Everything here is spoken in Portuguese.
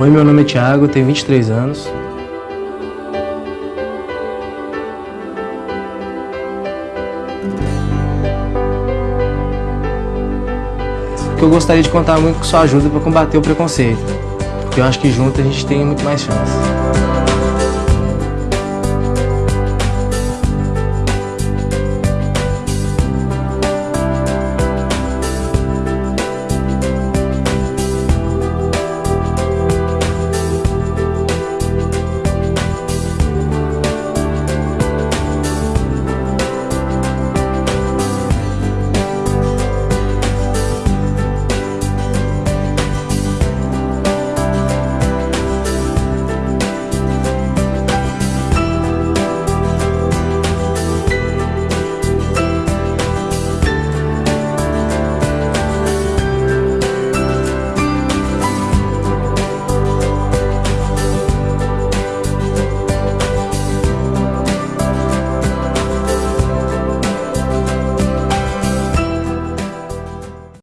Oi, meu nome é Thiago, tenho 23 anos. que eu gostaria de contar muito com sua ajuda para combater o preconceito. Porque eu acho que junto a gente tem muito mais chance.